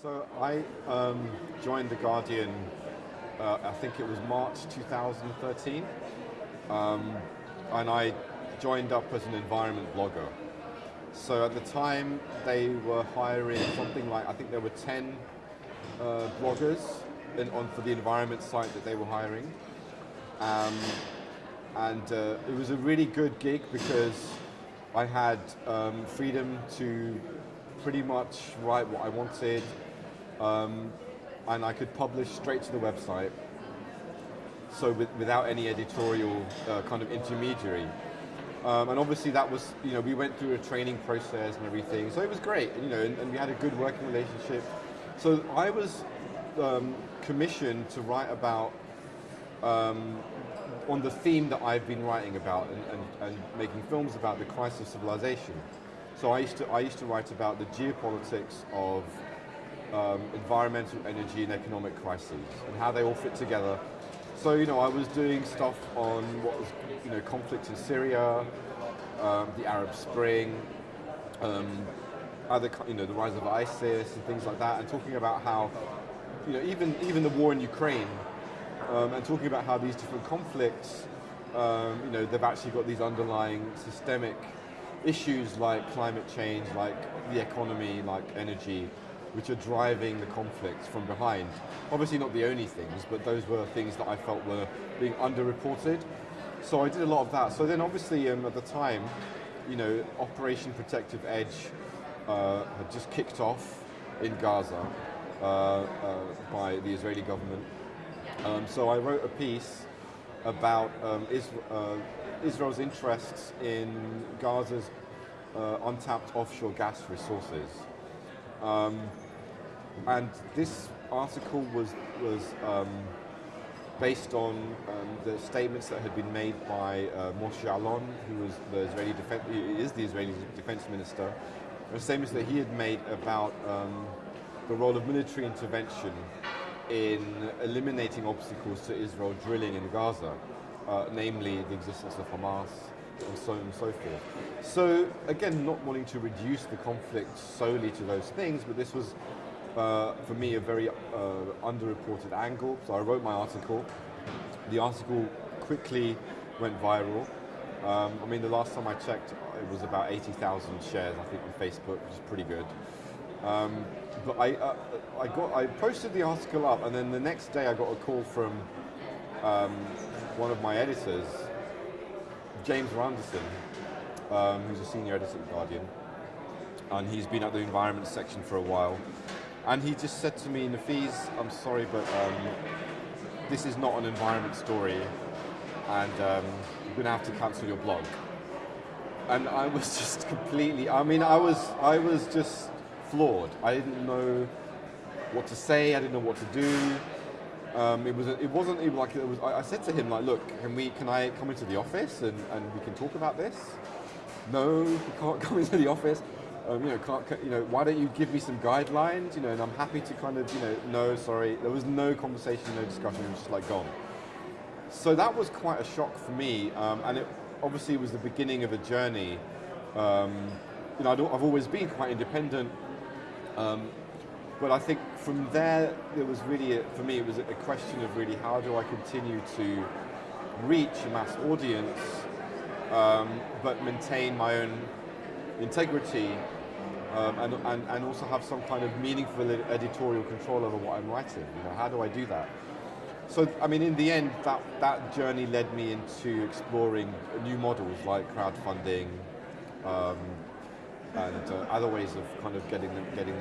So I um, joined The Guardian, uh, I think it was March 2013, um, and I joined up as an environment blogger. So at the time, they were hiring something like, I think there were 10 uh, bloggers in, on, for the environment site that they were hiring. Um, and uh, it was a really good gig because I had um, freedom to pretty much write what I wanted, um, and I could publish straight to the website, so with, without any editorial uh, kind of intermediary. Um, and obviously that was, you know, we went through a training process and everything, so it was great, you know, and, and we had a good working relationship. So I was um, commissioned to write about um, on the theme that I've been writing about and, and, and, making films about the crisis of civilization. So I used to, I used to write about the geopolitics of um, environmental, energy, and economic crises and how they all fit together. So you know, I was doing stuff on what was you know conflict in Syria, um, the Arab Spring, um, other you know the rise of ISIS and things like that, and talking about how you know even even the war in Ukraine um, and talking about how these different conflicts, um, you know, they've actually got these underlying systemic issues like climate change, like the economy, like energy, which are driving the conflicts from behind. Obviously not the only things, but those were things that I felt were being underreported. So I did a lot of that. So then obviously um, at the time, you know, Operation Protective Edge uh, had just kicked off in Gaza uh, uh, by the Israeli government. Um, so I wrote a piece about um, uh, Israel's interests in Gaza's uh, untapped offshore gas resources. Um, and this article was, was um, based on um, the statements that had been made by uh, Moshe Ya'alon, who was the Israeli defense, is the Israeli defense minister, the statements that he had made about um, the role of military intervention in eliminating obstacles to Israel drilling in Gaza, uh, namely the existence of Hamas and so on and so forth. So again, not wanting to reduce the conflict solely to those things, but this was, uh, for me, a very uh, underreported angle. So I wrote my article. The article quickly went viral. Um, I mean, the last time I checked, it was about 80,000 shares, I think, on Facebook, which is pretty good. Um, but I, uh, I, got, I posted the article up, and then the next day I got a call from um, one of my editors, James Randerson, um, who's a senior editor at Guardian, and he's been at the environment section for a while. And he just said to me, Nafeez, I'm sorry, but um, this is not an environment story, and um, you're going to have to cancel your blog. And I was just completely, I mean, I was, I was just floored. I didn't know what to say. I didn't know what to do. Um, it was. A, it wasn't even like it was. I, I, said to him like, look, can we? Can I come into the office and, and we can talk about this? No, you can't come into the office. Um, you know, can't, you know, why don't you give me some guidelines? You know, and I'm happy to kind of, you know, no, sorry. There was no conversation, no discussion. It was just like gone. So that was quite a shock for me, um, and it obviously was the beginning of a journey. Um, you know, I've always been quite independent um, but I think from there, it was really, a, for me, it was a question of really how do I continue to reach a mass audience, um, but maintain my own integrity, um, and, and, and also have some kind of meaningful editorial control over what I'm writing. You know, how do I do that? So, I mean, in the end, that, that journey led me into exploring new models like crowdfunding, um, and uh, other ways of kind of getting them, getting